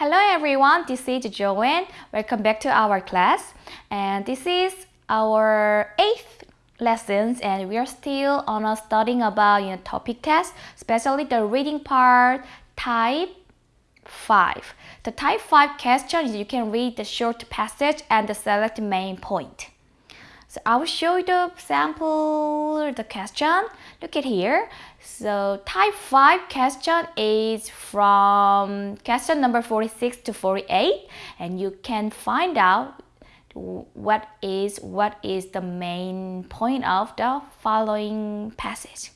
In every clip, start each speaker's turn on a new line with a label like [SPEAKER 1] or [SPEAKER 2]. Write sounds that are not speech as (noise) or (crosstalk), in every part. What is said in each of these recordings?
[SPEAKER 1] Hello everyone, this is Joanne. Welcome back to our class. And this is our eighth lessons and we are still on a studying about you know, TOPIK test, especially the reading part, type 5. The type 5 question is you can read the short passage and select main point. So I will show you the sample, the question. Look at here. So type 5 question is from question number 46 to 48 and you can find out what is what is the main point of the following passage.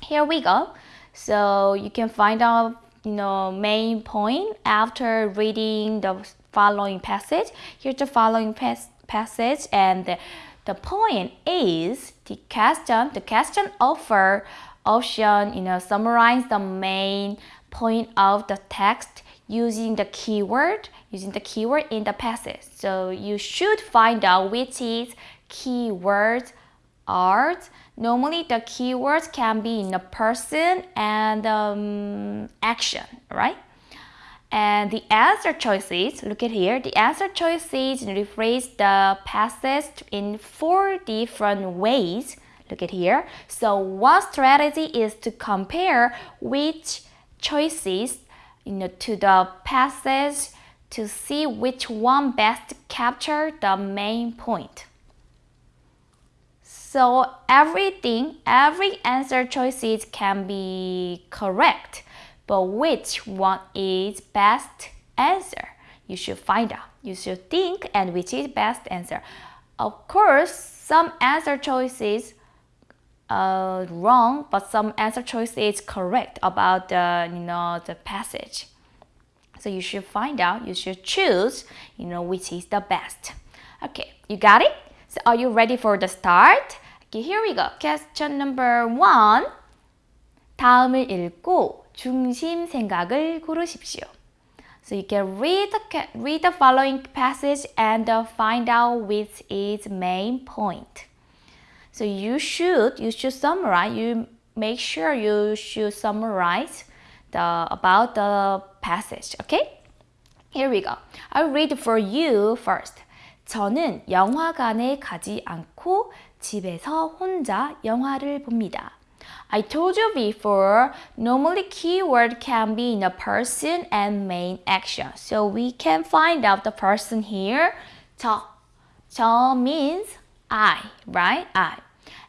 [SPEAKER 1] Here we go. So you can find out you know main point after reading the following passage. Here's the following pas passage and the, the point is the question, the question offer option, you know, summarize the main point of the text using the keyword, using the keyword in the passage. So you should find out which is keywords are. Normally the keywords can be in a person and um, action, right? And the answer choices, look at here, the answer choices rephrase the passage in four different ways. Look at here. So one strategy is to compare which choices you know, to the passage to see which one best capture the main point. So everything, every answer choices can be correct but which one is best answer? You should find out. You should think and which is best answer. Of course, some answer choices are wrong, but some answer choice is correct about the you know the passage. So you should find out. You should choose you know which is the best. Okay, you got it. So are you ready for the start? Okay, here we go. Question number one. 다음을 읽고 중심 생각을 고르십시오. So you can read the, read the following passage and find out which is main point. So you should you should summarize. You make sure you should summarize the about the passage. Okay? Here we go. I'll read for you first. 저는 영화관에 가지 않고 집에서 혼자 영화를 봅니다. I told you before, normally keyword can be in a person and main action. So we can find out the person here. 저. 저 means I, right? I.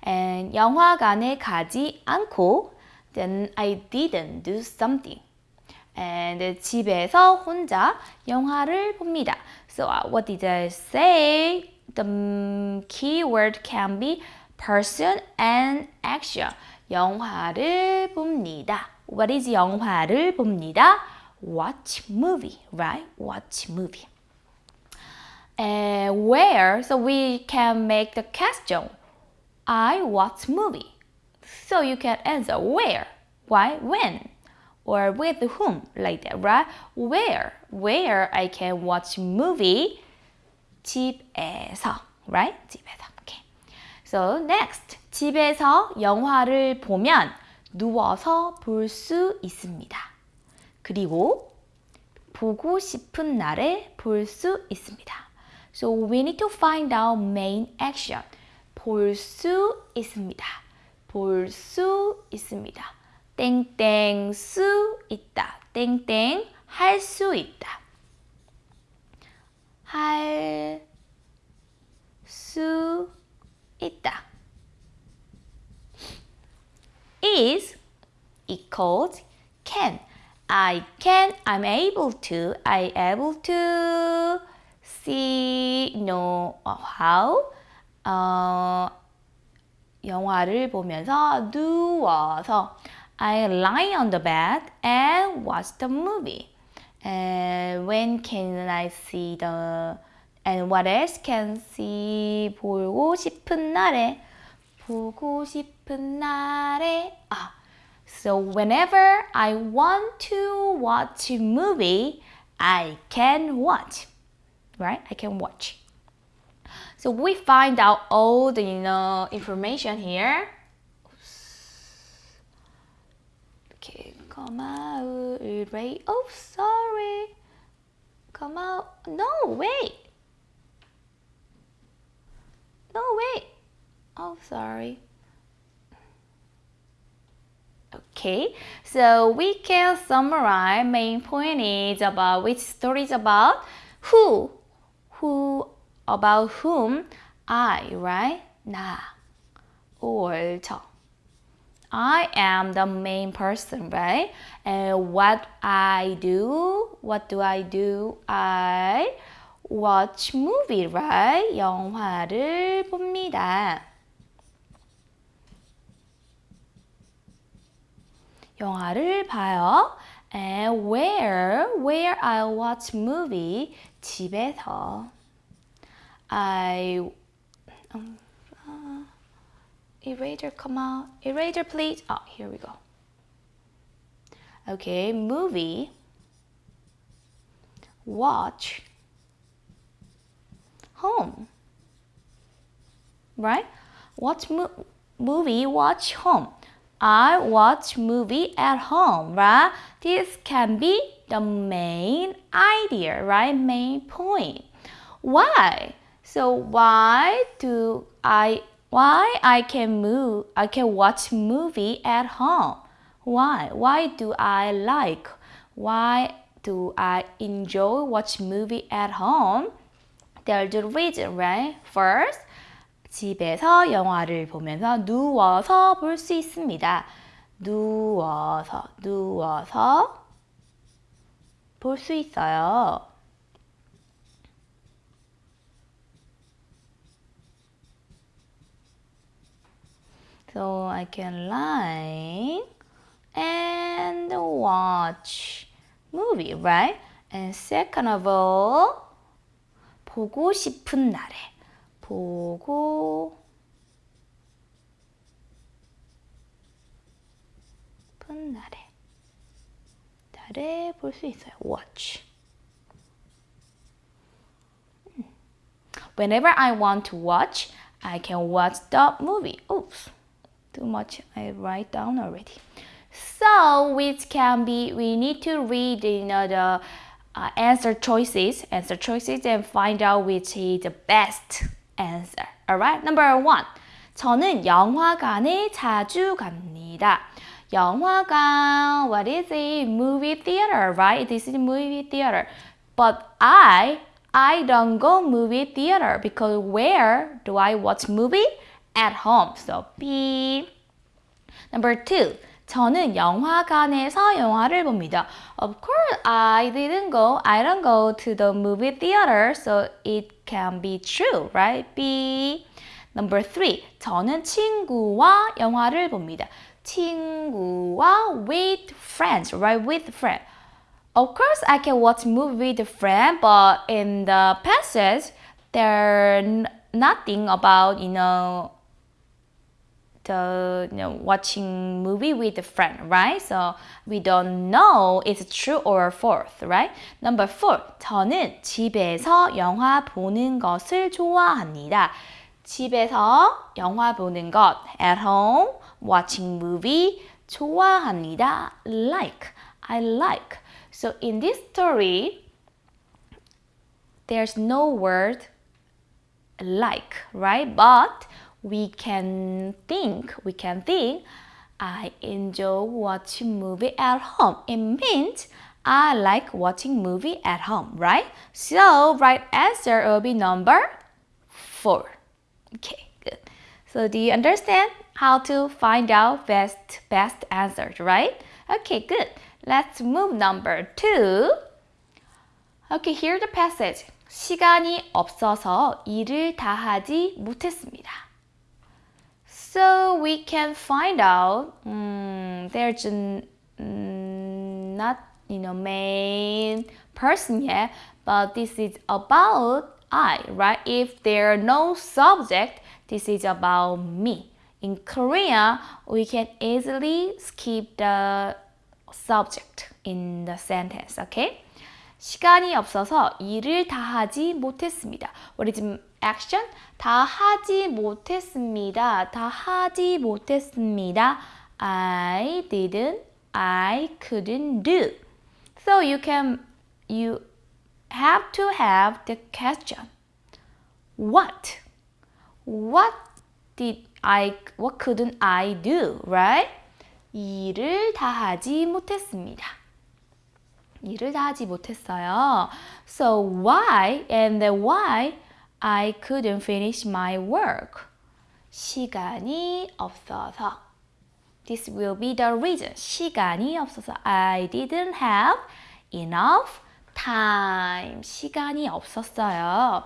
[SPEAKER 1] And 영화관에 가지 않고 then I didn't do something. And 집에서 혼자 영화를 봅니다. So uh, what did I say? The keyword can be person and action. 영화를 봅니다. What is 영화를 봅니다? Watch movie, right? Watch movie. And where? So we can make the question. I watch movie. So you can answer where, why, when, or with whom, like that, right? Where, where I can watch movie? 집에서, right? 집에서. Okay. So next, 집에서 영화를 보면 누워서 볼 수 있습니다. 그리고 보고 싶은 날에 볼 수 있습니다. So we need to find out main action. 볼 수 있습니다. 볼 수 있습니다. 땡땡 수 있다. 땡땡 할 수 있다. 할 수 있다. is equals can. I can, I'm able to, I able to see, know how 어, 영화를 보면서 누워서 I lie on the bed and watch the movie. And when can I see the and what else can see 보고 싶은 날에 보고 싶은 날에 아 So whenever I want to watch a movie, I can watch. Right? I can watch. So we find out all the you know information here. Okay, comma, erase. Oh, sorry. Come out. no, wait. No, wait. Oh, sorry. Okay, so we can summarize main point is about which story is about who, who, about whom, I, right? 나, or 저. I am the main person, right? And what I do, what do I do? I watch movie, right? 영화를 봅니다. 영화를 봐요. And where, where I watch movie, 집에서. I, um, uh, eraser come out. Eraser please. Oh, here we go. Okay, movie. Watch. Home. Right? Watch mo movie, watch home. I watch movie at home, right? This can be the main idea, right? Main point. Why? So why do I why I can move I can watch movie at home? Why? Why do I like? Why do I enjoy watch movie at home? There's a reason, right? First, 집에서 영화를 보면서 누워서 볼 수 있습니다. 누워서, 누워서 볼 수 있어요. So I can lie and watch movie, right? And second of all, 보고 싶은 날에 보고 싶은 날에 날에 볼 수 있어요. watch. Whenever I want to watch, I can watch the movie. Oops, too much I write down already. So, which can be, we need to read you know, the uh, answer choices, answer choices and find out which is the best answer. Alright, number one. 저는 영화관에 자주 갑니다. 영화관, what is it? Movie theater, right? This is movie theater. But I, I don't go movie theater because where do I watch movie? At home. So B. Number two. 저는 영화관에서 영화를 봅니다. Of course, I didn't go. I don't go to the movie theater, so it can be true, right? B. Number three. 저는 친구와 영화를 봅니다. 친구와 with friends, right? With friends. Of course, I can watch movie with a friend, but in the passage, there's nothing about, you know, the you know, watching movie with a friend, right? So we don't know it's true or false, right? Number four, 저는 집에서 영화 보는 것을 좋아합니다. 집에서 영화 보는 것, at home, watching movie, 좋아합니다. Like, I like. So in this story, there's no word like, right? But we can think, we can think, I enjoy watching movie at home. It means I like watching movie at home, right? So right answer will be number four. Okay, good. So do you understand how to find out best best answers, right? Okay, good. Let's move number two. Okay, here's the passage. 시간이 없어서 일을 다 하지 못했습니다. So we can find out um, there's a, um, not you know main person yet, but this is about I, right? If there are no subject, this is about me. In Korea, we can easily skip the subject in the sentence, okay? 시간이 없어서 일을 다 하지 못했습니다. What is action? 다 하지 못했습니다. 다 하지 못했습니다. I didn't, I couldn't do. So you can, you have to have the question. What? What did I, what couldn't I do, right? 일을 다 하지 못했습니다. 일을 다 하지 못했어요. So why and why I couldn't finish my work? 시간이 없어서. This will be the reason. 시간이 없어서. I didn't have enough time. 시간이 없었어요.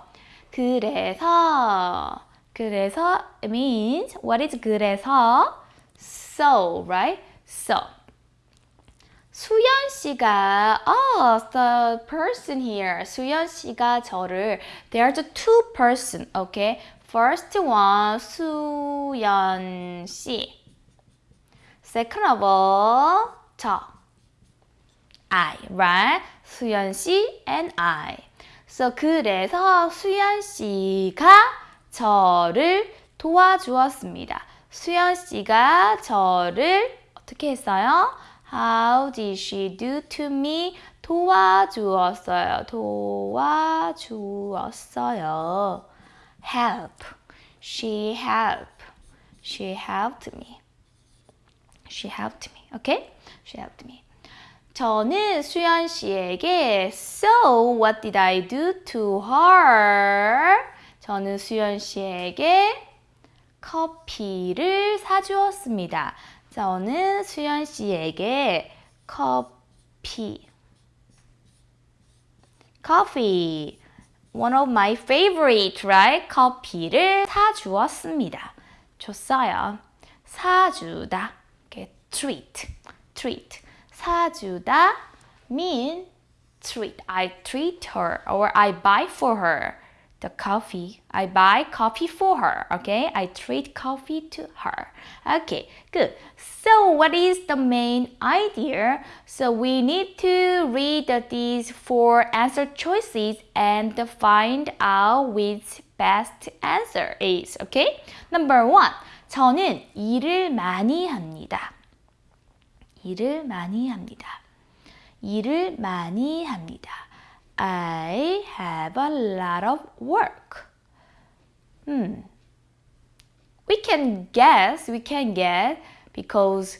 [SPEAKER 1] 그래서 그래서 means what is 그래서 so right? So 수연 씨가 oh the person here 수연 씨가 저를 there's two person okay first one 수연 씨 second of all 저 I right 수연 씨 and I so 그래서 수연 씨가 저를 도와주었습니다 수연 씨가 저를 어떻게 했어요? How did she do to me? 도와주었어요. 도와주었어요. Help. She helped. She helped me. She helped me. Okay? She helped me. 저는 수연 씨에게 So what did I do to her? 저는 수연 씨에게 커피를 사주었습니다. 저는 수연 씨에게 커피 coffee one of my favorite right 커피를 사주었습니다. 줬어요. 사주다 okay, treat treat 사주다 mean treat I treat her or I buy for her the coffee. I buy coffee for her. Okay, I treat coffee to her. Okay, good. So, what is the main idea? So, we need to read these four answer choices and find out which best answer is. Okay, number one. 저는 일을 많이 합니다. 일을 많이 합니다. 일을 많이 합니다. I have a lot of work. Hmm. We can guess, we can guess because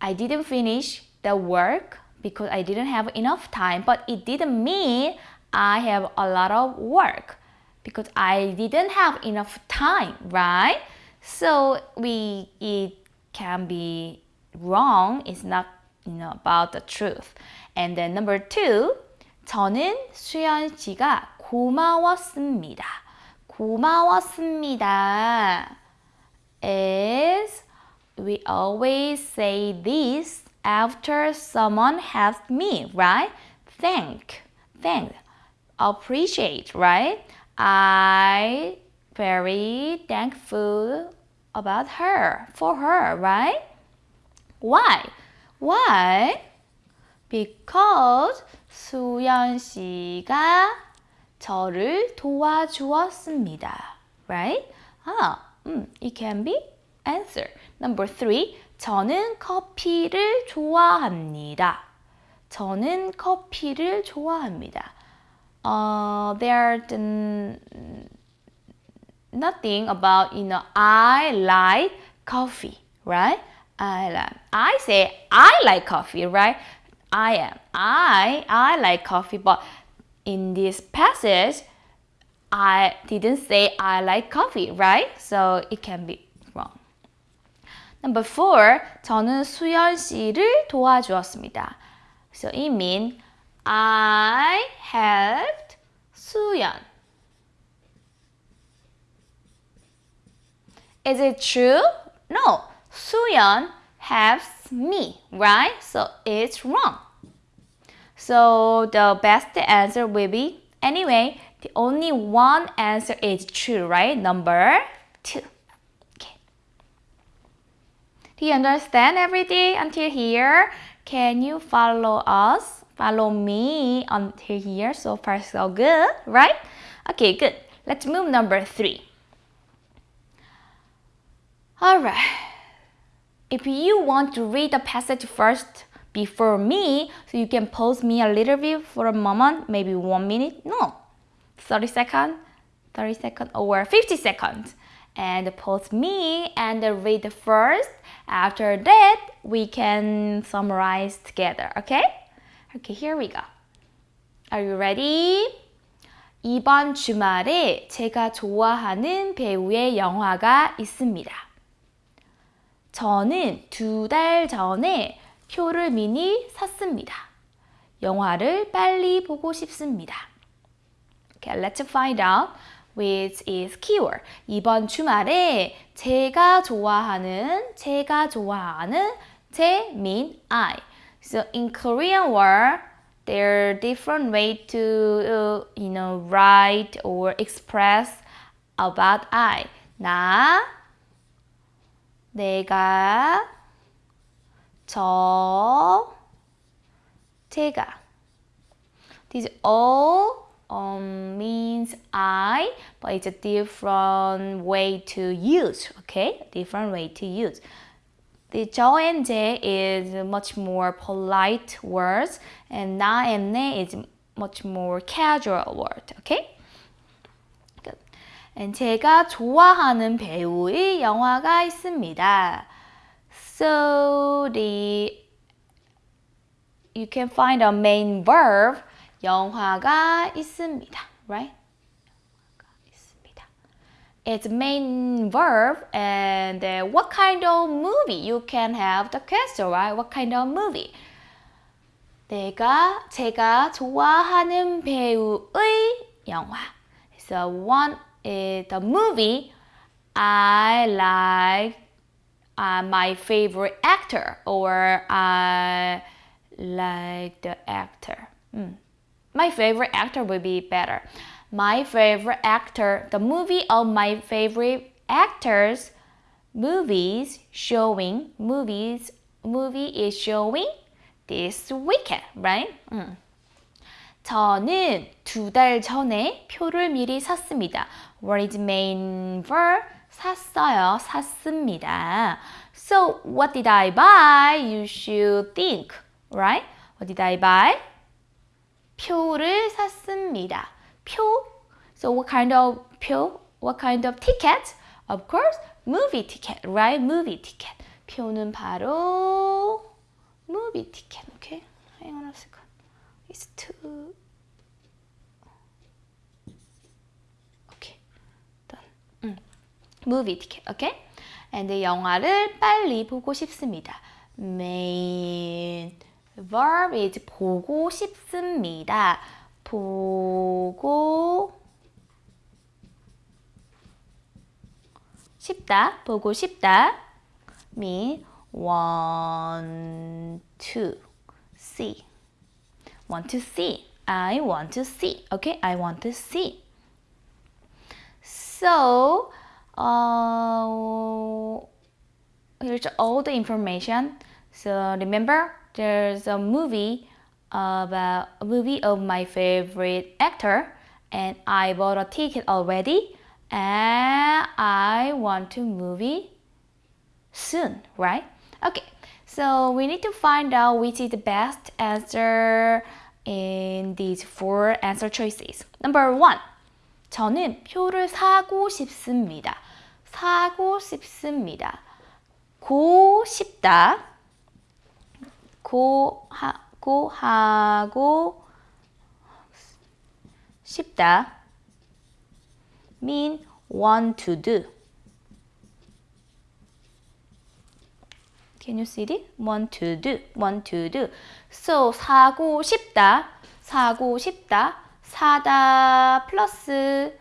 [SPEAKER 1] I didn't finish the work because I didn't have enough time, but it didn't mean I have a lot of work because I didn't have enough time, right? So we it can be wrong. It's not you know about the truth. And then number two, 저는 수연 씨가 고마웠습니다. 고마웠습니다. is we always say this after someone helped me, right? Thank, thank, appreciate, right? I very thankful about her, for her, right? Why? Why? Because 수연 씨가 저를 도와주었습니다. Right? 아, 음, it can be answer. Number three, 저는 커피를 좋아합니다. 저는 커피를 좋아합니다. Uh, there's nothing about, you know, I like coffee, right? I like, I say I like coffee, right? I am. I I like coffee, but in this passage, I didn't say I like coffee, right? So it can be wrong. Number four, 저는 수연 씨를 도와주었습니다. So it means I helped 수연. Is it true? No. 수연 helps me, right? So it's wrong. So the best answer will be, anyway, the only one answer is true, right? Number two. Okay. Do you understand everything until here? Can you follow us? Follow me until here. So far, so good, right? Okay, good. Let's move number three. All right. If you want to read the passage first, before me. So you can pause me a little bit for a moment, maybe one minute. No, 30 seconds, 30 seconds or 50 seconds. And pause me and read first. After that, we can summarize together. Okay? Okay, here we go. Are you ready? 이번 주말에 제가 좋아하는 배우의 영화가 있습니다. 저는 두 달 전에 표를 미리 샀습니다. 영화를 빨리 보고 싶습니다. Okay, let's find out which is keyword. 이번 주말에 제가 좋아하는, 제가 좋아하는, 제 mean I. So in Korean word, there are different way to, uh, you know, write or express about I. 나, 내가, 저, 제가. These all um, means I, but it's a different way to use, okay? Different way to use. The 저 and 제 is much more polite words, and 나 and 내 is much more casual word, okay? Good. And 제가 좋아하는 배우의 영화가 있습니다. So the you can find a main verb 영화가 있습니다, right? It's main verb and uh, what kind of movie you can have the question, right? What kind of movie? 내가 제가 좋아하는 배우의 영화. So one is the movie I like uh, my favorite actor or I like the actor. Mm. My favorite actor would be better. My favorite actor, the movie of my favorite actors, movies showing, movies, movie is showing this weekend, right? 음. 저는 두 달 전에 표를 미리 샀습니다. What is main verb? 샀어요. 샀습니다. So, what did I buy? You should think, right? What did I buy? 표를 샀습니다. 표. So what kind of 표? What kind of ticket? Of course, movie ticket, right? Movie ticket. 표는 바로 movie ticket. Okay, hang on a second. It's too. Okay, done. 음. Movie ticket. Okay. And 영화를 빨리 보고 싶습니다. Main verb is 보고 싶습니다. 보고 싶다. 보고 싶다. mean want to see. want to see. I want to see. Okay, I want to see. So, uh, here's all the information. So remember, there's a movie about a movie of my favorite actor, and I bought a ticket already, and I want to movie soon, right? Okay, so we need to find out which is the best answer in these four answer choices. Number one, 저는 표를 사고 싶습니다. 사고 싶습니다. 고 싶다. 고하고 하고 싶다. mean want to do. Can you see it? Want to do, want to do. So 사고 싶다, 사고 싶다, 사다 플러스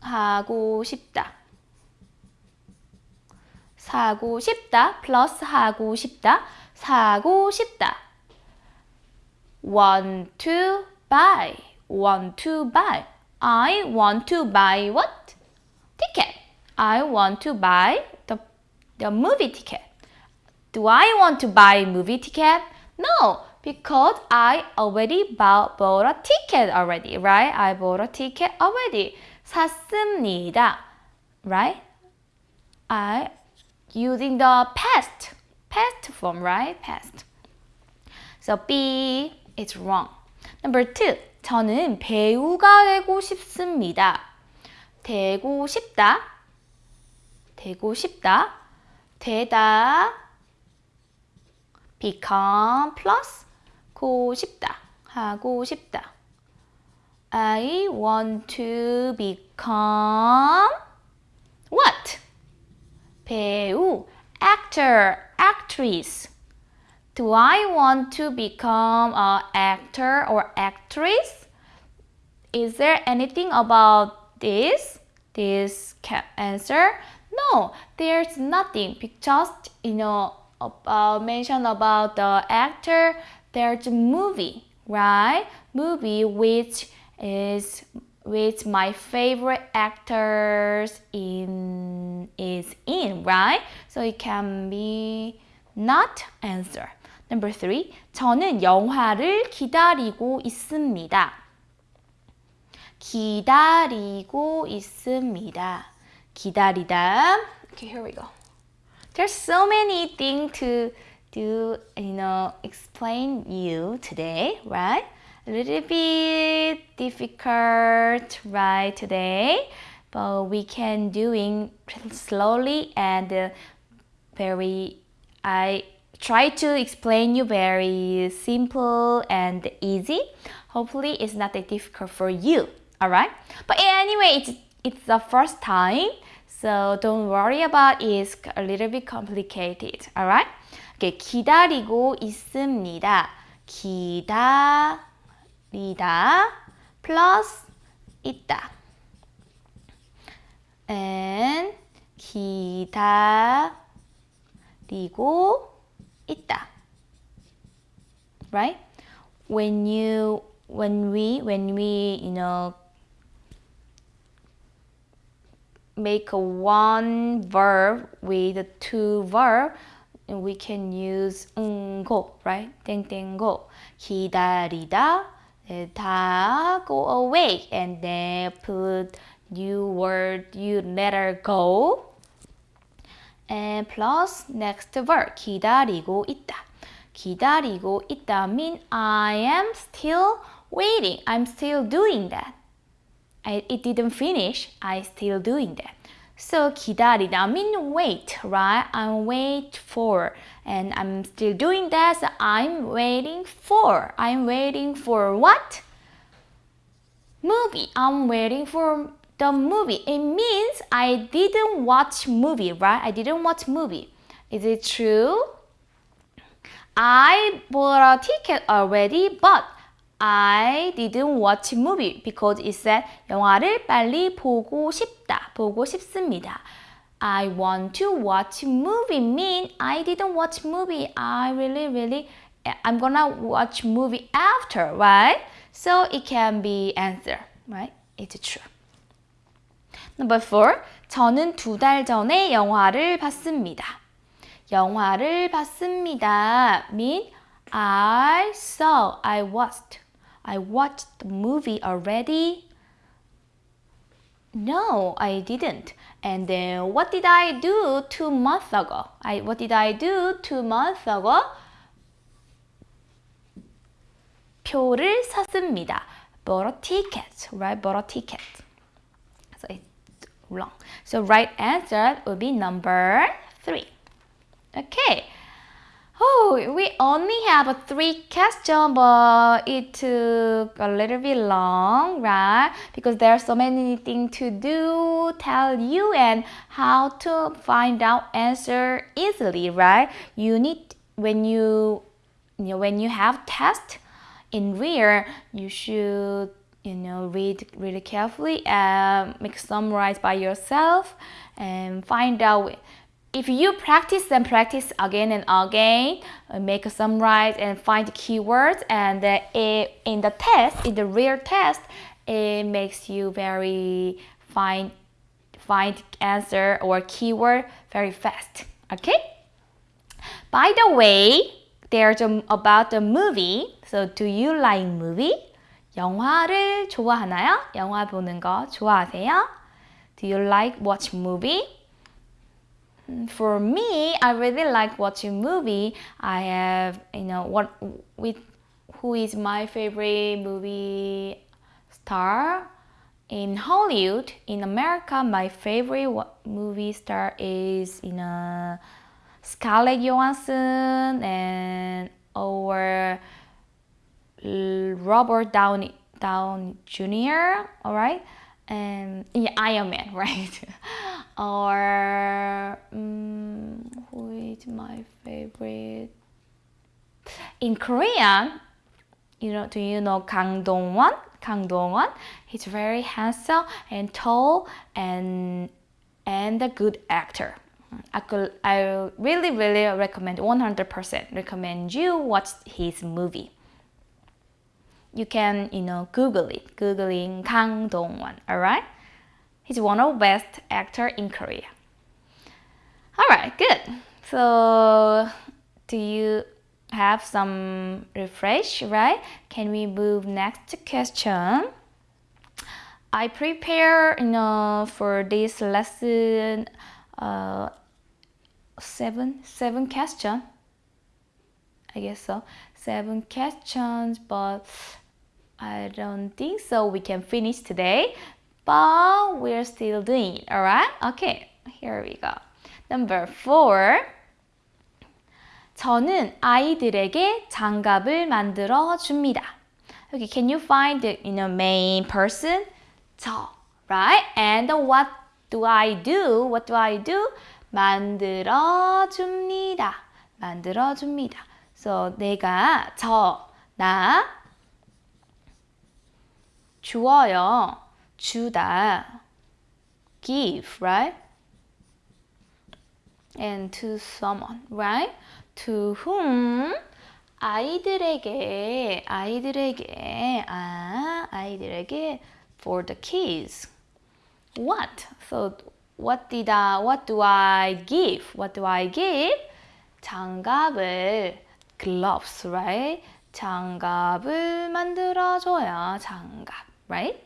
[SPEAKER 1] 하고 싶다. 사고 싶다 플러스 하고 싶다. 사고 싶다. want to buy, want to buy. I want to buy what? Ticket. I want to buy the, the movie ticket. Do I want to buy movie ticket? No, because I already bought, bought a ticket already, right? I bought a ticket already. 샀습니다, right? I using the past, past form, right? Past. So B is wrong. Number two. 저는 배우가 되고 싶습니다. 되고 싶다. 되고 싶다. 되다. become plus 고 싶다. 하고 싶다. I want to become what? 배우, actor, actress. Do I want to become an actor or actress? Is there anything about this? This answer? No, there's nothing. Just you know, about uh, mention about the actor. There's a movie, right? Movie which is which my favorite actors in is in, right? So it can be not answer. Number three, 저는 영화를 기다리고 있습니다. 기다리고 있습니다. 기다리다. Okay, here we go. There's so many things to do, you know, explain you today, right? A little bit difficult, right, today, but we can doing slowly and very, I try to explain you very simple and easy. Hopefully it's not that difficult for you. Alright? But anyway, it's, it's the first time. So don't worry about it. It's a little bit complicated. Alright? Okay, 기다리고 있습니다. 기다 리다 plus 있다. And 기다리고 있다. Right? When you when we when we you know make a one verb with two verb we can use 응고 right 땡땡고 기다리다 다 go away and then put new word you letter go and plus next verb 기다리고 있다. 기다리고 있다 mean I am still waiting. I'm still doing that. I, it didn't finish. I still doing that. So 기다리다 mean wait, right? I'm wait for and I'm still doing that. So I'm waiting for. I'm waiting for what? Movie. I'm waiting for the movie. It means I didn't watch movie, right? I didn't watch movie. Is it true? I bought a ticket already, but I didn't watch movie because it said 영화를 빨리 보고 싶다. 보고 싶습니다. I want to watch movie mean I didn't watch movie. I really really I'm gonna watch movie after, right? So it can be answer, right? It's true. Number four, 저는 두 달 전에 영화를 봤습니다. 영화를 봤습니다. mean I saw, I watched. I watched the movie already. No, I didn't. And then what did I do two months ago? I what did I do two months ago? 표를 샀습니다. Bought a ticket, right? Bought a ticket. So it's wrong. So right answer would be number three. Okay. Oh, we only have three questions, but it took a little bit long, right? Because there are so many things to do, tell you, and how to find out answer easily, right? You need when you, you know, when you have test in real, you should you know read really carefully and make summarize by yourself and find out if you practice and practice again and again, uh, make a summarize and find keywords, and uh, it, in the test, in the real test, it makes you very find find answer or keyword very fast. Okay. By the way, there's a, about the movie. So, do you like movie? 영화를 좋아하나요? 영화 보는 거 좋아하세요? Do you like watch movie? For me, I really like watching movie. I have, you know, what with who is my favorite movie star in Hollywood. In America, my favorite movie star is you know Scarlett Johansson and or Robert Downey Down Jr. All right, and yeah, Iron Man, (laughs) right? or um, who is my favorite? In Korean, you know, do you know Kang Dong-won? Kang Dong-won. He's very handsome and tall and and a good actor. I could, I really, really recommend 100% recommend you watch his movie. You can, you know, Google it. Googling Kang Dong-won, alright? He's one of best actor in Korea. Alright, good. So, do you have some refresh, right? Can we move next question? I prepare, you know, for this lesson uh, seven seven question. I guess so. Seven questions, but I don't think so. We can finish today, but we're still doing. All right? Okay. Here we go. Number four. 저는 아이들에게 장갑을 만들어 줍니다. Okay, can you find the you know, main person? 저, right? And what do I do? What do I do? 만들어 줍니다. 만들어 줍니다. So 내가 저, 나 주어요. 주다. give, right? And to someone, right? to whom 아이들에게 아이들에게 아 아이들에게 for the kids what so what did I what do I give what do I give 장갑을 gloves right 장갑을 만들어줘요 장갑 right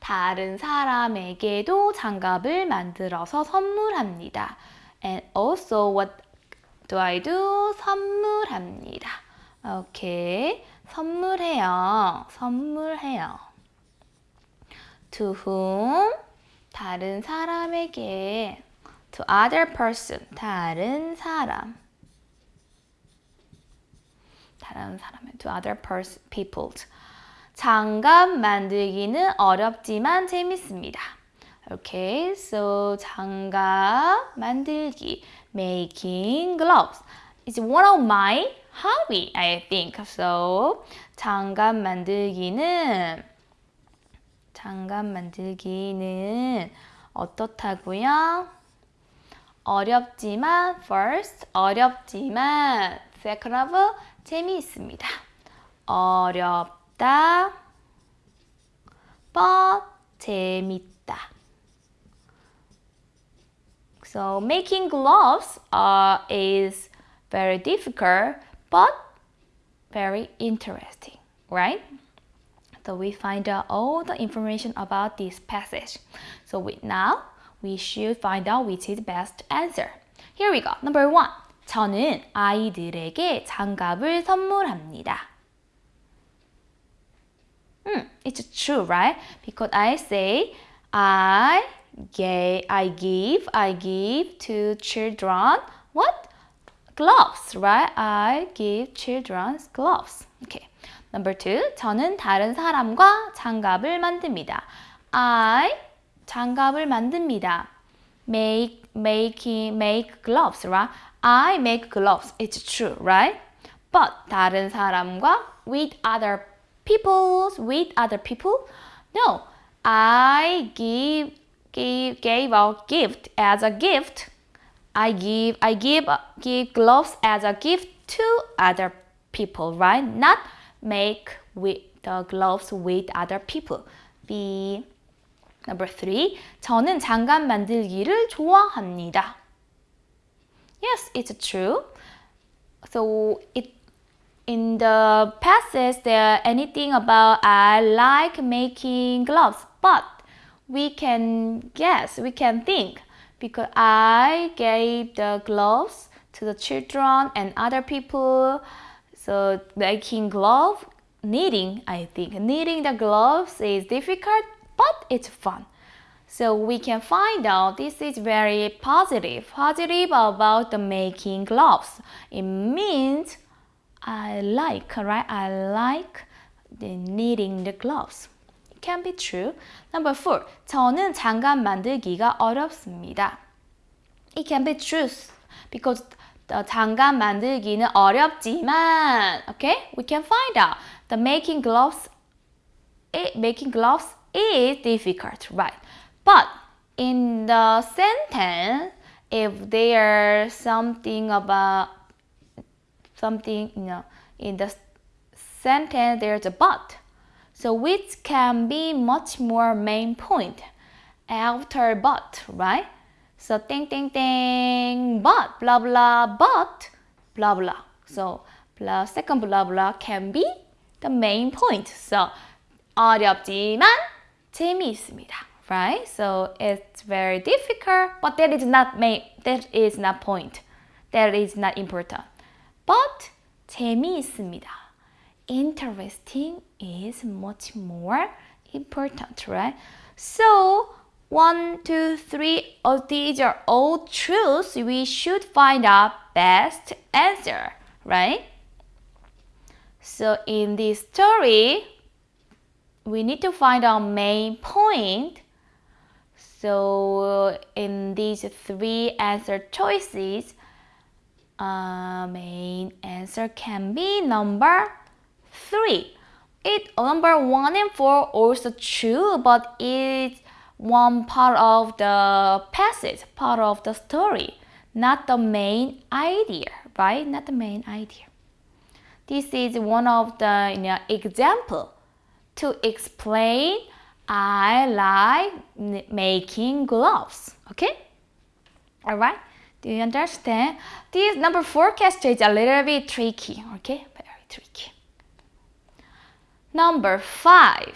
[SPEAKER 1] 다른 사람에게도 장갑을 만들어서 선물합니다 and also what do I do? 선물합니다. 오케이. 선물해요. 선물해요. To whom? 다른 사람에게. To other person. 다른 사람. 다른 사람에 to other person, people. 장갑 만들기는 어렵지만 재밌습니다. Okay, so 장갑 만들기. making gloves. It's one of my hobby, I think. So, 장갑 만들기는 장갑 만들기는 어떻다고요? 어렵지만 first 어렵지만 second of 재미있습니다. 어렵 다 but 재밌다. So making gloves uh, is very difficult, but very interesting, right? So we find out all the information about this passage. So we, now we should find out which is best answer. Here we go. Number one. 저는 아이들에게 장갑을 선물합니다. Hmm, it's true, right? Because I say I gave, I give, I give to children what? Gloves, right? I give children gloves. Okay. Number two, 저는 다른 사람과 장갑을 만듭니다. I 장갑을 만듭니다. Make, making, make gloves, right? I make gloves. It's true, right? But 다른 사람과 with other people, with other people? No, I give gave, gave a gift as a gift. I give I give give gloves as a gift to other people, right? Not make with the gloves with other people. B number three. 저는 장갑 만들기를 좋아합니다. Yes, it's true. So it in the passage there anything about I like making gloves, but we can guess, we can think because I gave the gloves to the children and other people. So making glove, knitting, I think. Knitting the gloves is difficult, but it's fun. So we can find out this is very positive, positive about the making gloves. It means I like, right? I like the knitting the gloves. It can be true. Number four, 저는 장갑 만들기가 어렵습니다. It can be true because the 장갑 만들기는 어렵지만, okay? We can find out the making gloves, it, making gloves is difficult, right? But in the sentence, if there's something about something, you know, in the sentence there's a but. So which can be much more main point after but, right? So ding ding ding, but blah blah, but blah blah. So blah second blah blah can be the main point. So 어렵지만 재미있습니다 right? So it's very difficult, but that is not main, that is not point. That is not important. But 재미있습니다. Interesting is much more important, right? So one, two, three of these are all truths. We should find out best answer, right? So in this story, we need to find our main point so in these three answer choices, uh, main answer can be number three. It number one and four also true, but it's one part of the passage, part of the story, not the main idea, right? Not the main idea. This is one of the you know, example to explain I like making gloves. Okay? Alright? Do you understand? This number question is a little bit tricky. Okay? Very tricky. Number five.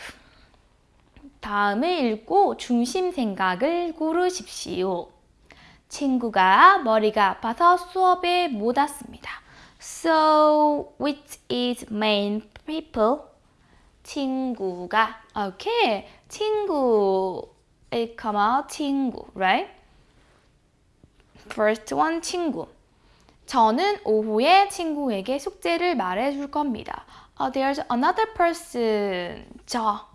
[SPEAKER 1] 다음을 읽고 중심 생각을 고르십시오. 친구가 머리가 아파서 수업에 못 왔습니다. So, which is main people? 친구가 okay 친구 come out 친구 right first one 친구 저는 오후에 친구에게 숙제를 말해줄 겁니다. Uh, there's another person. 저.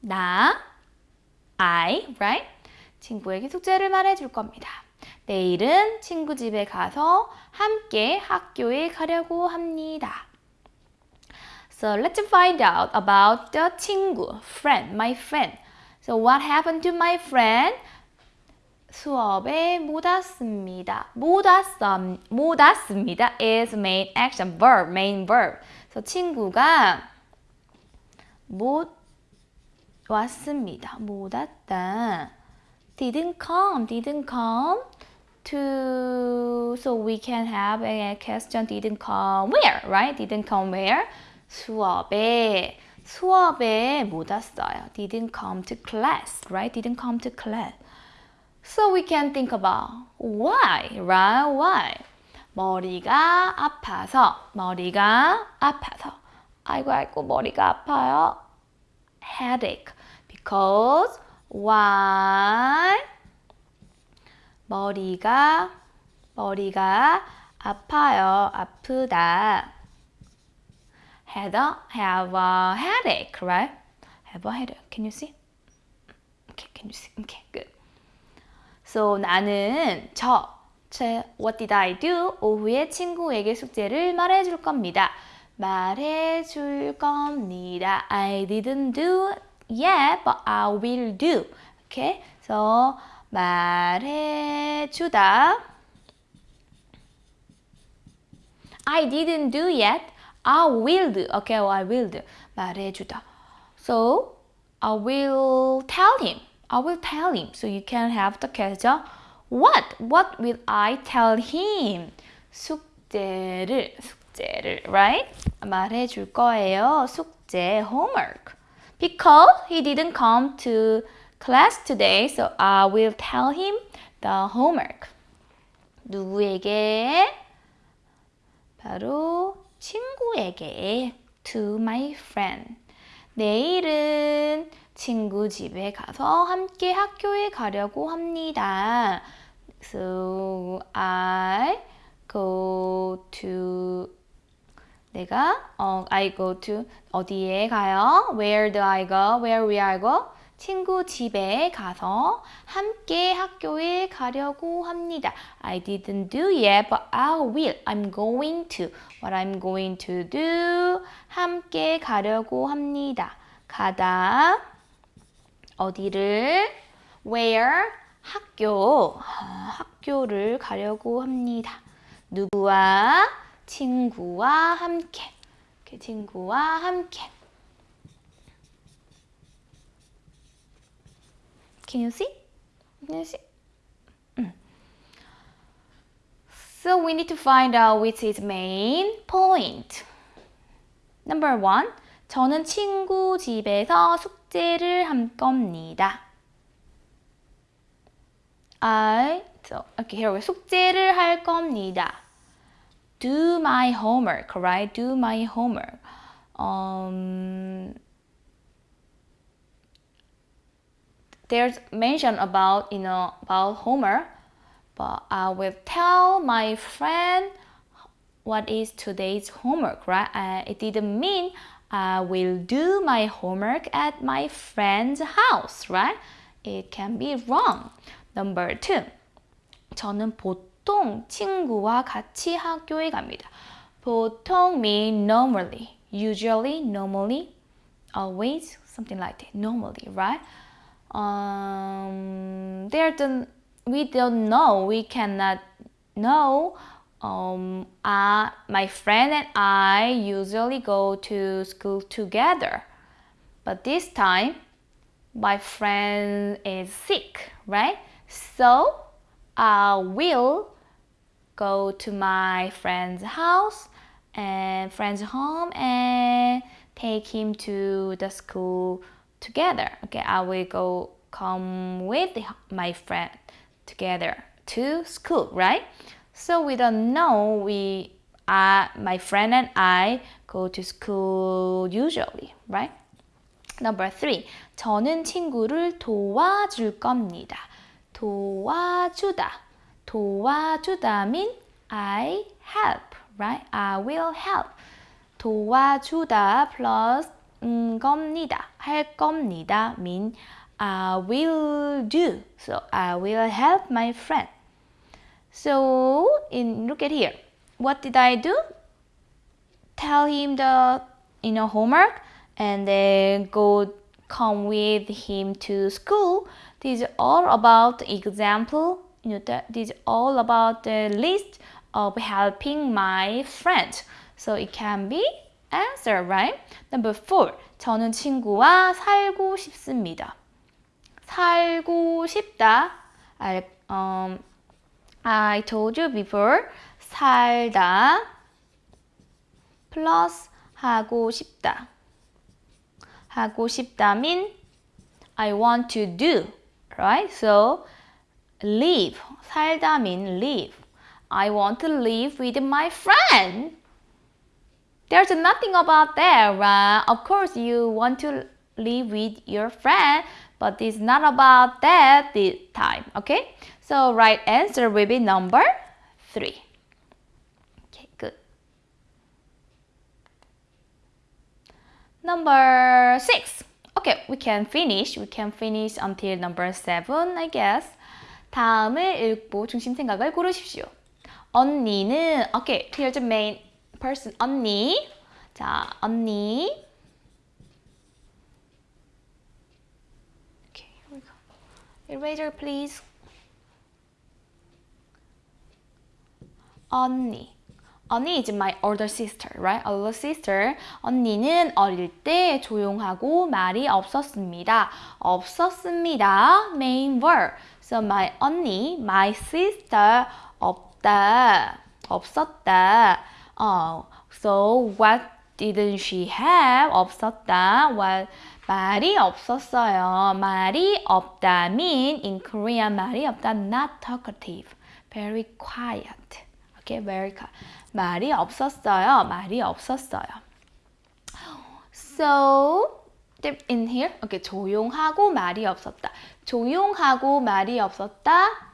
[SPEAKER 1] 나. I, right? 친구에게 숙제를 말해줄 겁니다. 내일은 친구 집에 가서 함께 학교에 가려고 합니다. So let's find out about the 친구, friend, my friend. So what happened to my friend? 수업에 못 왔습니다. 못 왔음, 못 왔습니다 is main action verb, main verb. So 친구가 못 왔습니다. 못 왔다. Didn't come, didn't come to. So we can have a question. Didn't come where, right? Didn't come where? 수업에 수업에 못 왔어요. Didn't come to class, right? Didn't come to class. So we can think about why, right? Why? 머리가 아파서, 머리가 아파서. 아이고 아이고 머리가 아파요. Headache. Because why? 머리가 머리가 아파요. 아프다. had a, have a headache, right? Have a headache. Can you see? Okay, can you see? Okay, good. So 나는 저, 제, what did I do? 오후에 친구에게 숙제를 말해줄 겁니다. 말해줄 겁니다. I didn't do yet, but I will do. Okay, so 말해주다. I didn't do yet, I will do. Okay, well, I will do. 말해주다. So, I will tell him. I will tell him. So you can have the question. What? What will I tell him? 숙제를, 숙제를, right? 말해줄 거예요. 숙제, homework. Because he didn't come to class today, so I will tell him the homework. 누구에게? 바로 친구에게 to my friend. 내일은 친구 집에 가서 함께 학교에 가려고 합니다. So I go to 내가 어, I go to 어디에 가요? Where do I go? Where will I go? 친구 집에 가서 함께 학교에 가려고 합니다. I didn't do yet, but I will. I'm going to. What I'm going to do. 함께 가려고 합니다. 가다. 어디를? Where? 학교. 학교를 가려고 합니다. 누구와? 친구와 함께. 친구와 함께. Can you see? Can you see? Mm. So we need to find out which is main point. Number one. 저는 친구 집에서 숙 제를 할 겁니다. I, so, okay, here we 숙제를 할 겁니다. Do my homework, right? Do my homework. Um, there's mention about you know about Homer, but I will tell my friend what is today's homework, right? Uh, it didn't mean I will do my homework at my friend's house, right? It can be wrong. Number two, 저는 보통 친구와 같이 학교에 갑니다. 보통 mean normally, usually, normally, always, something like that. Normally, right? um, there don't, we don't know, we cannot know. um, uh, my friend and I usually go to school together. But this time, my friend is sick, right? So I will go to my friend's house and friend's home and take him to the school together. Okay, I will go come with my friend together to school, right? So we don't know we uh, my friend and I go to school usually, right? Number three, 저는 친구를 도와줄 겁니다. 도와주다. 도와주다 mean I help, right? I will help. 도와주다 plus 음, 겁니다. 할 겁니다 mean I will do. So I will help my friend. So in look at here. What did I do? Tell him the you know homework and then go come with him to school. This is all about example. You know that this is all about the list of helping my friend. So it can be answer, right? Number four. 저는 친구와 살고 싶습니다. 살고 싶다. I, um, I told you before. 살다 plus 하고 싶다. 하고 싶다 mean I want to do, right? So live 살다 mean live. I want to live with my friend. There's nothing about that, right? Of course, you want to live with your friend, but it's not about that this time, okay? So right answer will be number three. Okay, good. Number six. Okay, we can finish. We can finish until number seven, I guess. 다음을 읽고 중심 생각을 고르십시오. 언니는, okay, here's the main person 언니 자 언니 okay, here we go. Eraser please 언니 언니 is my older sister, right? Older sister. 언니는 어릴 때 조용하고 말이 없었습니다. 없었습니다. Main verb. So my 언니, my sister 없다. 없었다. Oh, so what didn't she have 없었다. Well, 말이 없었어요. 말이 없다 mean in Korean 말이 없다 not talkative. Very quiet. Very quiet. 말이 없었어요. 말이 없었어요. So in here, okay, 조용하고 말이 없었다. 조용하고 말이 없었다.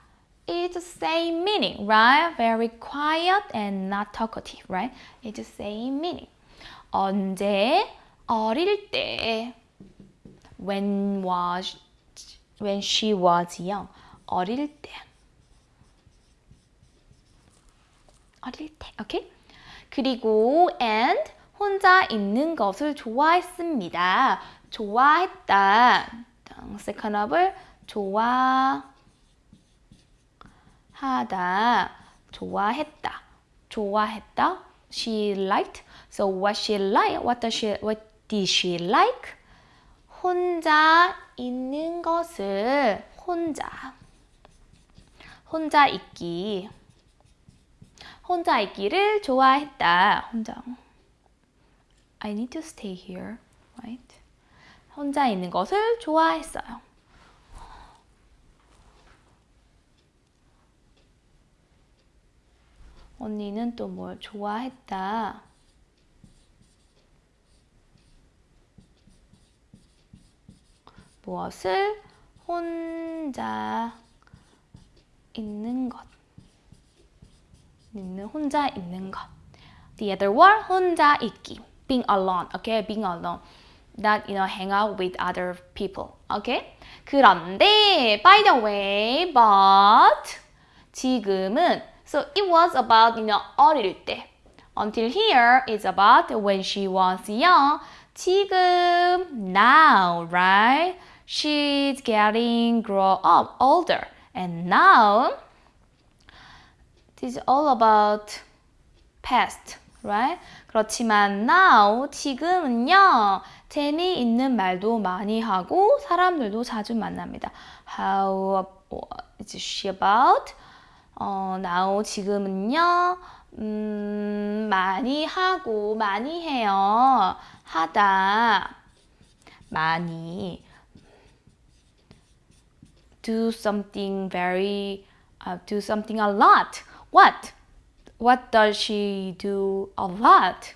[SPEAKER 1] It's the same meaning, right? Very quiet and not talkative, right? It's the same meaning. 언제 어릴 때 when was when she was young 어릴 때 어릴 때 오케이 그리고 and 혼자 있는 것을 좋아했습니다 좋아했다 verb을 좋아하다 좋아했다 좋아했다 she liked so what she like what does she what did she like 혼자 있는 것을 혼자 혼자 있기 혼자 있기를 좋아했다. 혼자 I need to stay here, right? 혼자 있는 것을 좋아했어요. 언니는 또 뭘 좋아했다. 무엇을 혼자 있는 것. 있는 혼자 있는 것. The other one 혼자 있기. Being alone. Okay, being alone. Not you know hang out with other people. Okay? 그런데 by the way, but 지금은 so it was about you know 어릴 때. Until here is about when she was young. 지금 now, right? she's getting grow up older and now this is all about past right 그렇지만 now 지금은요 재미 있는 말도 많이 하고 사람들도 자주 만납니다 how is she about 어, now 지금은요 음, 많이 하고 많이 해요 하다 많이 do something very, uh, do something a lot. What? What does she do a lot?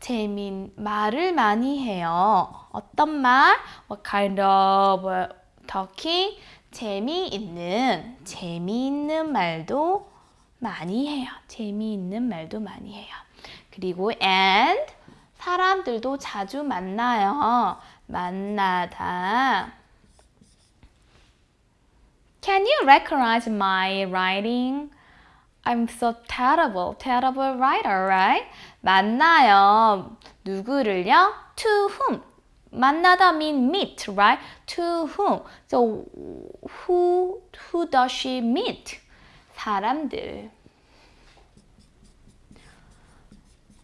[SPEAKER 1] 재민 말을 많이 해요. 어떤 말? What kind of talking? 재미있는 재미있는 말도 많이 해요. 재미있는 말도 많이 해요. 그리고 and 사람들도 자주 만나요. 만나다. Can you recognize my writing? I'm so terrible, terrible writer, right? 만나요. 누구를요? To whom? 만나다 mean meet, right? To whom? So who who does she meet? 사람들.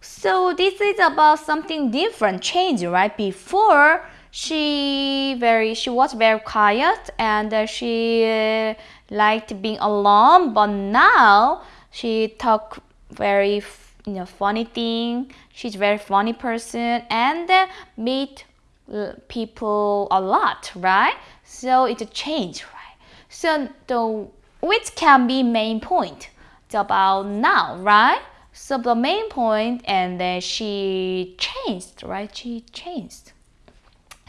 [SPEAKER 1] So this is about something different, change, right? Before she very she was very quiet and uh, she uh, liked being alone but now she talk very you know funny thing she's very funny person and uh, meet people a lot right so it's a change right so the which can be main point it's about now right so the main point and then she changed right she changed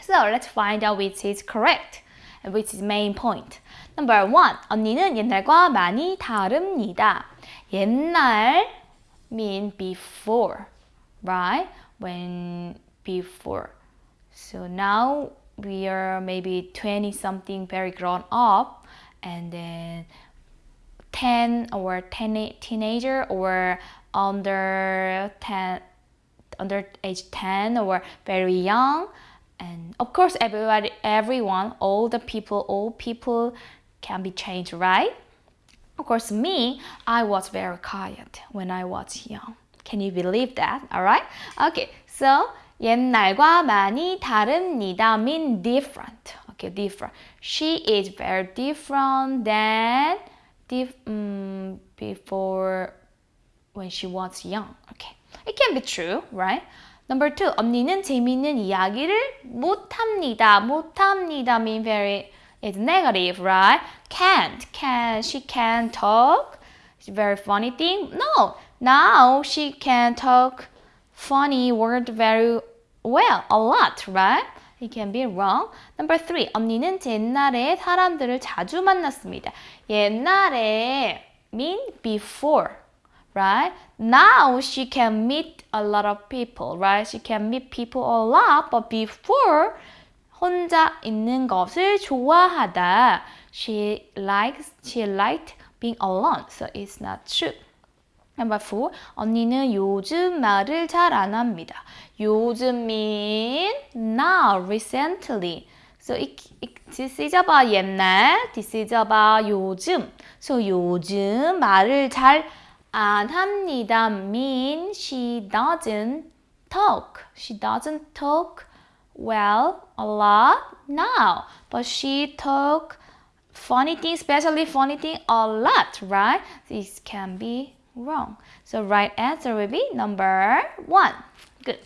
[SPEAKER 1] So let's find out which is correct and which is main point. Number one, 언니는 옛날과 많이 다릅니다. 옛날 mean before, right? When before. So now we are maybe 20 something very grown up and then 10 or 10 teenager or under 10 under age 10 or very young and of course everybody everyone all the people all people can be changed right of course me i was very quiet when i was young can you believe that all right okay so 옛날과 많이 다릅니다 mean different okay different she is very different than dif um, before when she was young okay it can be true right Number two, 언니는 재미있는 이야기를 못합니다. 못합니다 mean very it's negative, right? Can't, can she can talk? It's a very funny thing. No, now she can talk funny word very well, a lot, right? It can be wrong. Number three, 언니는 옛날에 사람들을 자주 만났습니다. 옛날에 mean before, right? Now she can meet a lot of people, right? She can meet people a lot, but before 혼자 있는 것을 좋아하다. She likes, she liked being alone, so it's not true. Number four, 언니는 요즘 말을 잘 안 합니다. 요즘 mean now, recently. So it, it, this is about 옛날, this is about 요즘. So 요즘 말을 잘 안 합니다 mean she doesn't talk. She doesn't talk well a lot now, but she funny thing, especially funny thing a lot, right? This can be wrong. So right answer will be number one. Good.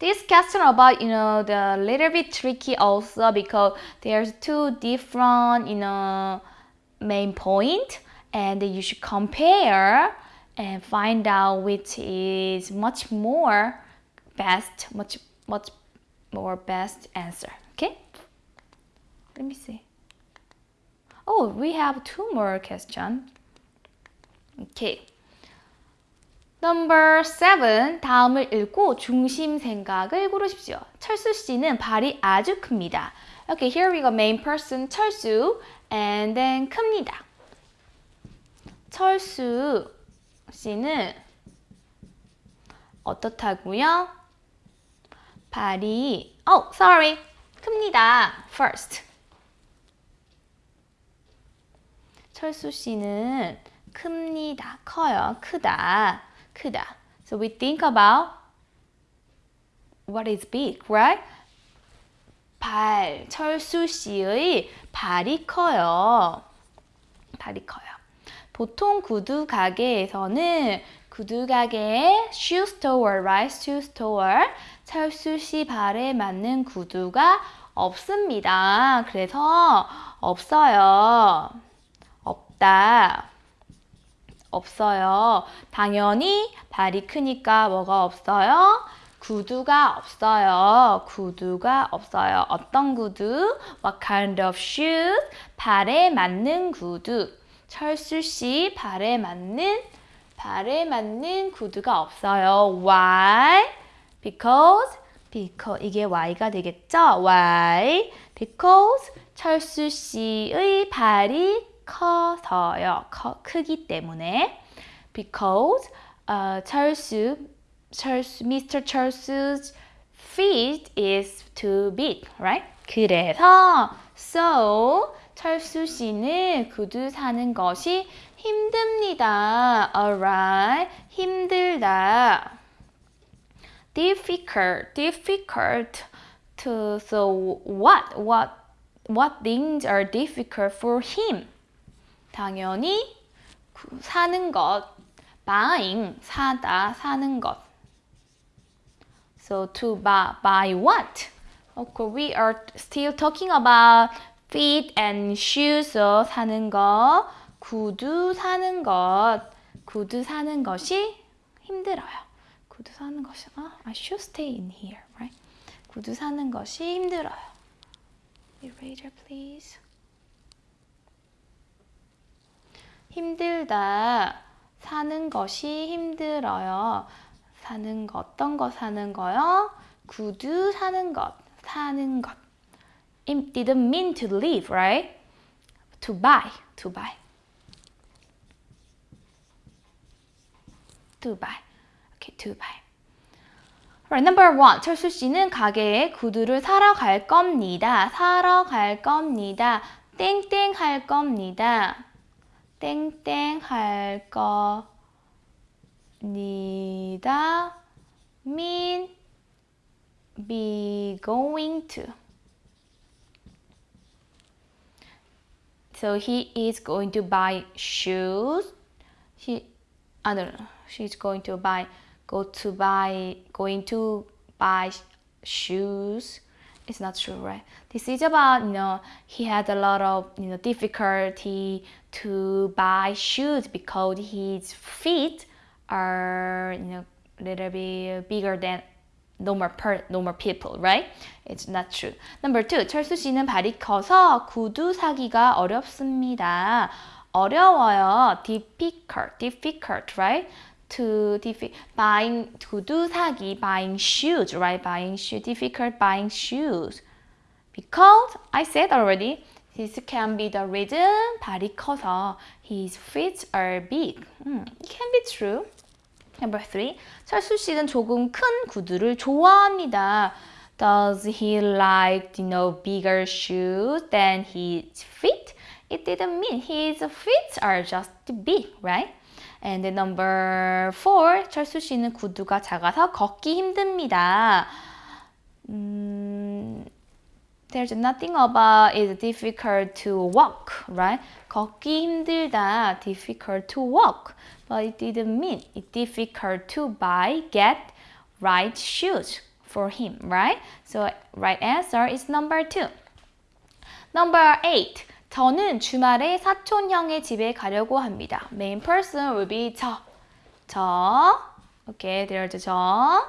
[SPEAKER 1] This question about, you know, the little bit tricky also because there's two different, you know, main point and you should compare and find out which is much more best, much, much more best answer. Okay? Let me see. Oh, we have two more questions. Okay. Number seven. 다음을 읽고 중심 생각을 고르십시오. 철수 씨는 발이 아주 큽니다. Okay, here we go. Main person 철수 and then 큽니다. 철수 씨는 어떻다고요? 발이 oh, sorry. 큽니다. First. 철수 씨는 큽니다. 커요. 크다. 크다. So we think about what is big, right? 발. 철수 씨의 발이 커요. 발이 커요. 보통 구두 가게에서는 구두 가게에 shoe store, right? shoe store. 철수 씨 발에 맞는 구두가 없습니다. 그래서 없어요. 없다. 없어요. 당연히 발이 크니까 뭐가 없어요? 구두가 없어요. 구두가 없어요. 어떤 구두? What kind of shoes? 발에 맞는 구두. 철수 씨 발에 맞는 발에 맞는 구두가 없어요. Why? Because because 이게 Y가 되겠죠? Why? Because 철수 씨의 발이 커서요. 커, 크기 때문에. Because uh, 철수, 철수, Mr. 철수's feet is too big, right? 그래서 so 철수 씨는 구두 사는 것이 힘듭니다. Alright, 힘들다. Difficult, difficult to so what, what, what things are difficult for him? 당연히 사는 것, buying, 사다, 사는 것. So to buy, buy what? Okay, we are still talking about feet and shoes, so 사는 것, 구두 사는 것, 구두 사는 것이 힘들어요. 구두 사는 것이, 아, I should stay in here, right? 구두 사는 것이 힘들어요. Eraser, please. 힘들다. 사는 것이 힘들어요. 사는 것, 어떤 거 사는 거요? 구두 사는 것, 사는 것. It didn't mean to live, right? To buy, to buy. To buy. Okay, to buy. Right, number one. 철수 씨는 가게에 구두를 사러 갈 겁니다. 사러 갈 겁니다. 땡땡 할 겁니다. 땡땡 할 겁니다. mean be going to. So he is going to buy shoes. He, I don't know. She's going to buy go to buy, going to buy shoes. It's not true, right? This is about, you know, he had a lot of, you know, difficulty to buy shoes because his feet are, you know, a little bit bigger than normal per, normal people, right? It's not true. Number two, 철수 씨는 발이 커서 구두 사기가 어렵습니다. 어려워요. difficult, difficult, right? To diffi buying 구두 사기, buying shoes, right? Buying shoes, difficult buying shoes. Because I said already, this can be the reason 발이 커서 his feet are big. Hmm, it can be true. Number three, 철수 씨는 조금 큰 구두를 좋아합니다. Does he like, you know, bigger shoes than his feet? It didn't mean his feet are just big, right? And then number four, 철수 씨는 구두가 작아서 걷기 힘듭니다. 음, there's nothing about it's difficult to walk, right? 걷기 힘들다, difficult to walk. But it didn't mean it's difficult to buy, get right shoes for him, right? So right answer is number two. Number eight. 저는 주말에 사촌 형의 집에 가려고 합니다. Main person will be 저. 저. Okay, there's 저.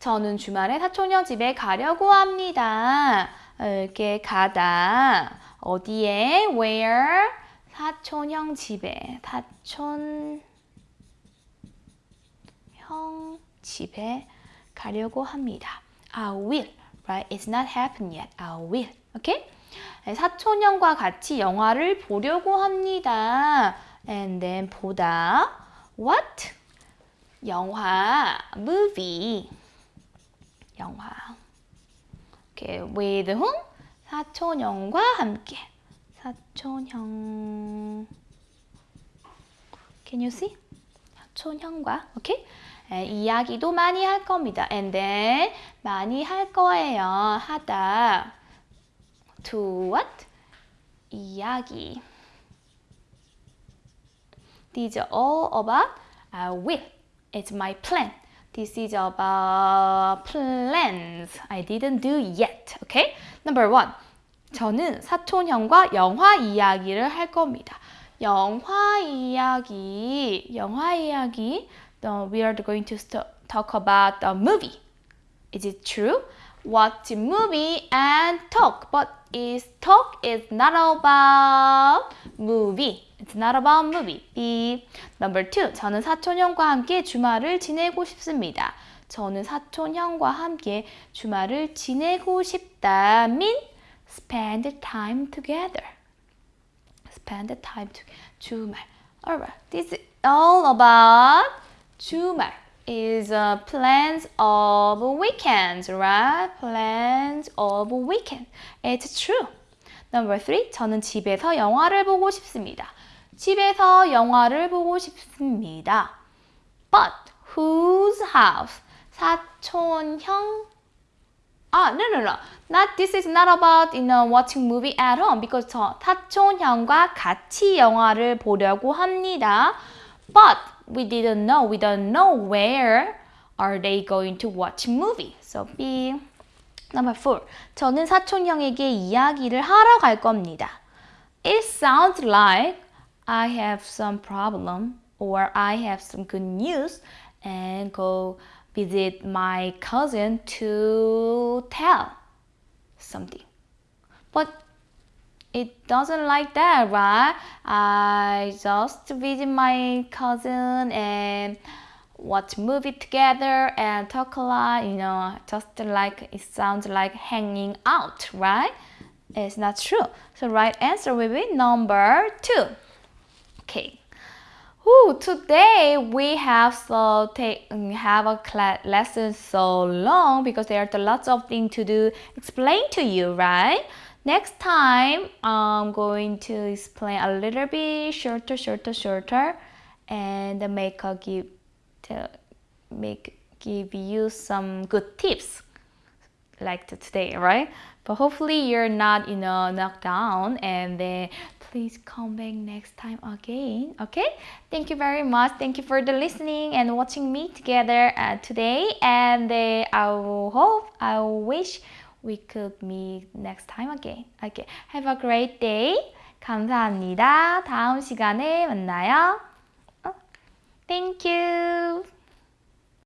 [SPEAKER 1] 저는 주말에 사촌 형 집에 가려고 합니다. 이렇게 가다. 어디에? Where? 사촌 형 집에. 사촌 형 집에 가려고 합니다. I will, right? It's not happened yet. I will, okay? 사촌 형과 같이 영화를 보려고 합니다. And then 보다. What? 영화, movie. 영화. Okay, with whom? 사촌 형과 함께. 사촌 형. Can you see? 사촌 형과, okay? 이야기도 많이 할 겁니다. And then 많이 할 거예요. 하다. To what? 이야기. These are all about I will. It's my plan. This is about plans I didn't do yet. Okay? Number one. 저는 사촌 형과 영화 이야기를 할 겁니다. 영화 이야기, 영화 이야기. uh, we are going to talk about a movie. Is it true? Watch movie and talk, but is talk is not about movie. It's not about movie. B. Number two. 저는 사촌 형과 함께 주말을 지내고 싶습니다. 저는 사촌 형과 함께 주말을 지내고 싶다. mean spend time together. Spend time to 주말. Alright. This is all about 주말 is uh, plans of weekends, right? Plans of weekend. It's true. Number three, 저는 집에서 영화를 보고 싶습니다. 집에서 영화를 보고 싶습니다. But whose house? 사촌 형? Ah, no, no, no. Not this is not about you know watching movie at home because 저 사촌 형과 같이 영화를 보려고 합니다. But we didn't know. We don't know where are they going to watch movie. So B. Number four. 저는 사촌 형에게 이야기를 하러 갈 겁니다. It sounds like I have some problem or I have some good news and go visit my cousin to tell something. But it doesn't like that, right? I just visit my cousin and watch movie together and talk a lot, you know, just like it sounds like hanging out, right? It's not true. So right answer will be number two. Okay. Ooh, today we have so take have a class lesson so long because there are lots of things to do explain to you, right? Next time, I'm going to explain a little bit shorter, shorter, shorter, and make a give to make give you some good tips. like today, right? But hopefully you're not, you know, knocked down and then please come back next time again. Okay? Thank you very much. Thank you for the listening and watching me together uh, today. And uh, I will hope, I wish we could meet next time again. Okay. Have a great day. 감사합니다. 다음 시간에 만나요. Thank you.